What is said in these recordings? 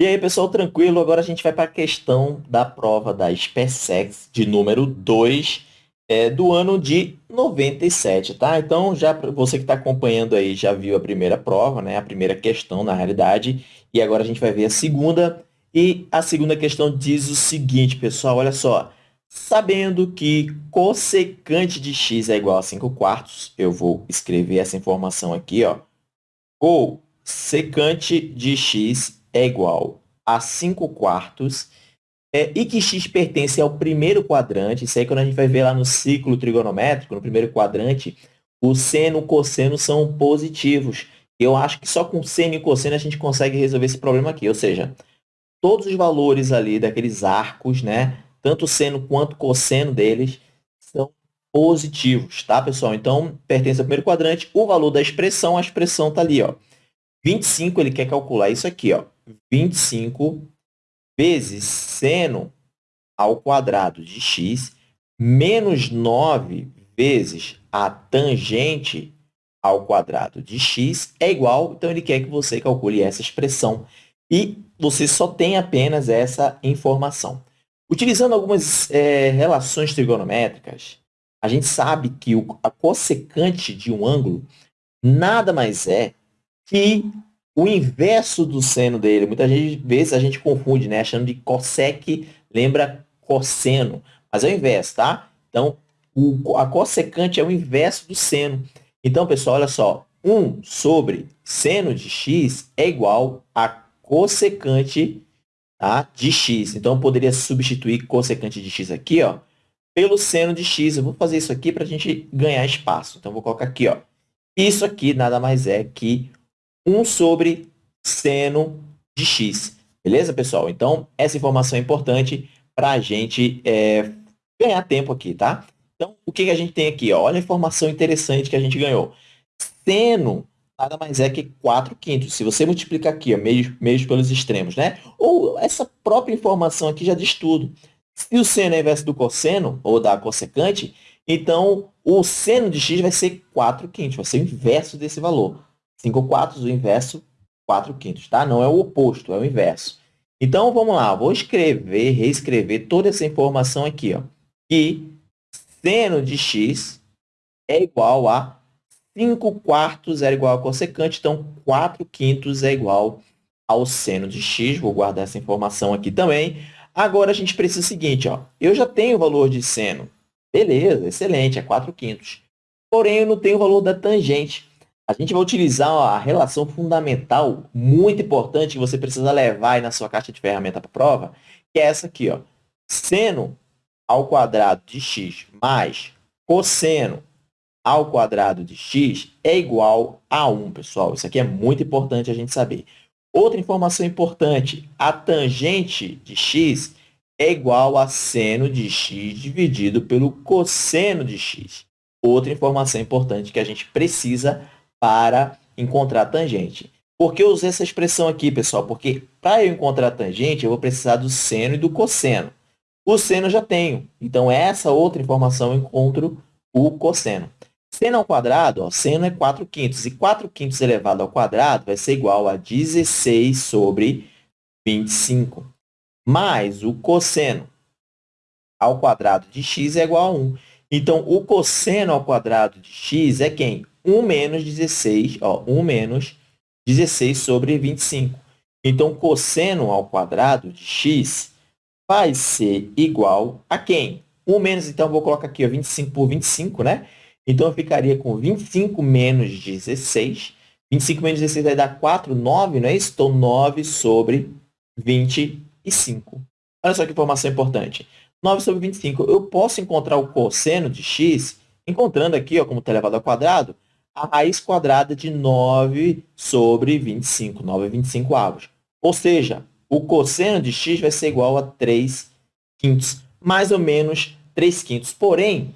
E aí, pessoal, tranquilo? Agora a gente vai para a questão da prova da SpaceX de número 2 é, do ano de 97, tá? Então, já você que está acompanhando aí já viu a primeira prova, né? A primeira questão, na realidade. E agora a gente vai ver a segunda. E a segunda questão diz o seguinte, pessoal, olha só. Sabendo que cossecante de x é igual a 5 quartos, eu vou escrever essa informação aqui, ó. Cossecante de x é igual a 5 quartos é, e que x pertence ao primeiro quadrante. Isso aí quando a gente vai ver lá no ciclo trigonométrico, no primeiro quadrante, o seno e o cosseno são positivos. Eu acho que só com seno e cosseno a gente consegue resolver esse problema aqui. Ou seja, todos os valores ali daqueles arcos, né, tanto seno quanto cosseno deles, são positivos, tá, pessoal? Então, pertence ao primeiro quadrante. O valor da expressão, a expressão está ali, ó. 25, ele quer calcular isso aqui, ó. 25 vezes seno ao quadrado de x menos 9 vezes a tangente ao quadrado de x é igual, então ele quer que você calcule essa expressão. E você só tem apenas essa informação. Utilizando algumas é, relações trigonométricas, a gente sabe que o, a cossecante de um ângulo nada mais é que o inverso do seno dele. Muitas vezes a gente confunde, né? Achando de cossec lembra cosseno, mas é o inverso, tá? Então, o, a cossecante é o inverso do seno. Então, pessoal, olha só. 1 sobre seno de x é igual a cossecante tá, de x. Então, eu poderia substituir cossecante de x aqui, ó, pelo seno de x. Eu vou fazer isso aqui para a gente ganhar espaço. Então, eu vou colocar aqui, ó. Isso aqui nada mais é que 1 sobre seno de x. Beleza, pessoal? Então, essa informação é importante para a gente é, ganhar tempo aqui, tá? Então, o que, que a gente tem aqui? Ó? Olha a informação interessante que a gente ganhou. Seno nada mais é que 4 quintos. Se você multiplicar aqui, ó, meios, meios pelos extremos, né? Ou essa própria informação aqui já diz tudo. Se o seno é inverso do cosseno, ou da cossecante, então o seno de x vai ser 4 quintos, vai ser o inverso desse valor. 5 quartos, o inverso, 4 quintos, tá? Não é o oposto, é o inverso. Então, vamos lá, vou escrever, reescrever toda essa informação aqui, ó. Que seno de x é igual a 5 quartos é igual a cossecante, então 4 quintos é igual ao seno de x. Vou guardar essa informação aqui também. Agora, a gente precisa do seguinte, ó. Eu já tenho o valor de seno. Beleza, excelente, é 4 quintos. Porém, eu não tenho o valor da tangente a gente vai utilizar a relação fundamental muito importante que você precisa levar aí na sua caixa de ferramenta para prova, que é essa aqui, ó. Seno ao quadrado de x mais cosseno ao quadrado de x é igual a 1, pessoal. Isso aqui é muito importante a gente saber. Outra informação importante, a tangente de x é igual a seno de x dividido pelo cosseno de x. Outra informação importante que a gente precisa para encontrar a tangente. Por que eu usei essa expressão aqui, pessoal? Porque para eu encontrar a tangente, eu vou precisar do seno e do cosseno. O seno eu já tenho, então essa outra informação eu encontro o cosseno. Seno ao quadrado, ó, seno é 4 quintos, e 4 quintos elevado ao quadrado vai ser igual a 16 sobre 25. Mais o cosseno ao quadrado de x é igual a 1. Então, o cosseno ao quadrado de x é quem? 1 menos 16, ó, 1 menos 16 sobre 25. Então, cosseno ao quadrado de x vai ser igual a quem? 1 menos, então, vou colocar aqui ó, 25 por 25, né? Então, eu ficaria com 25 menos 16. 25 menos 16 vai dar 4, 9, não é isso? Então, 9 sobre 25. Olha só que informação importante. 9 sobre 25. Eu posso encontrar o cosseno de x encontrando aqui, ó, como está elevado ao quadrado, a raiz quadrada de 9 sobre 25. 9 é 25 avos. Ou seja, o cosseno de x vai ser igual a 3 quintos, mais ou menos 3 quintos. Porém,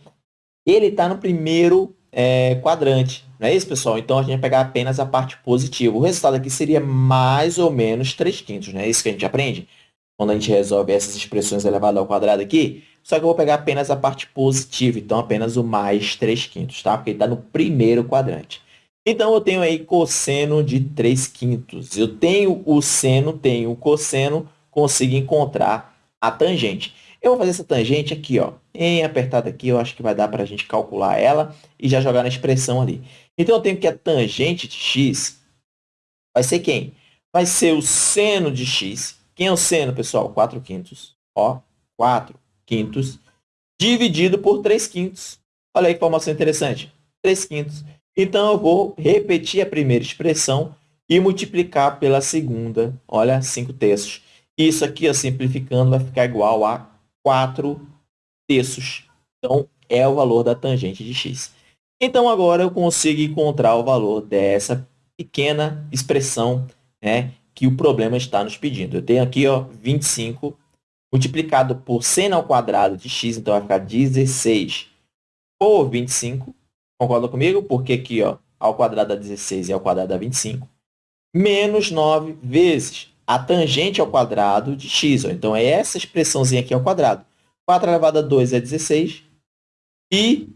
ele está no primeiro é, quadrante. Não é isso, pessoal? Então, a gente vai pegar apenas a parte positiva. O resultado aqui seria mais ou menos 3 quintos. Não é isso que a gente aprende? Quando a gente resolve essas expressões elevadas ao quadrado aqui, só que eu vou pegar apenas a parte positiva, então apenas o mais 3 quintos, tá? Porque ele está no primeiro quadrante. Então, eu tenho aí cosseno de 3 quintos. Eu tenho o seno, tenho o cosseno, consigo encontrar a tangente. Eu vou fazer essa tangente aqui, ó, em apertada aqui, eu acho que vai dar para a gente calcular ela e já jogar na expressão ali. Então, eu tenho que a tangente de x vai ser quem? Vai ser o seno de x. Quem é o seno, pessoal? 4 quintos. Ó, 4 quintos dividido por 3 quintos. Olha aí que informação interessante. 3 quintos. Então, eu vou repetir a primeira expressão e multiplicar pela segunda. Olha, 5 terços. Isso aqui, ó, simplificando, vai ficar igual a 4 terços. Então, é o valor da tangente de x. Então, agora eu consigo encontrar o valor dessa pequena expressão né, que o problema está nos pedindo. Eu tenho aqui ó, 25 multiplicado por seno ao quadrado de x, então vai ficar 16 por 25. Concorda comigo? Porque aqui, ó, ao quadrado dá 16 e ao quadrado dá 25. Menos 9 vezes a tangente ao quadrado de x. Ó. Então, é essa expressãozinha aqui ao quadrado. 4 elevado a 2 é 16. E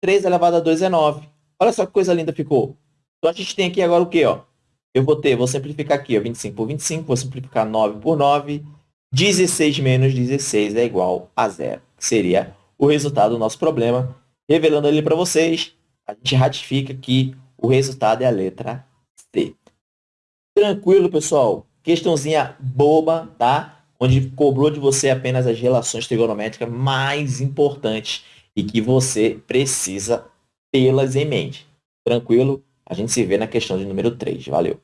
3 elevado a 2 é 9. Olha só que coisa linda ficou. Então, a gente tem aqui agora o quê? Ó? Eu vou ter, vou simplificar aqui, ó, 25 por 25, vou simplificar 9 por 9. 16 menos 16 é igual a zero, que seria o resultado do nosso problema. Revelando ali para vocês, a gente ratifica que o resultado é a letra C. Tranquilo, pessoal? Questãozinha boba, tá? Onde cobrou de você apenas as relações trigonométricas mais importantes e que você precisa tê-las em mente. Tranquilo? A gente se vê na questão de número 3. Valeu!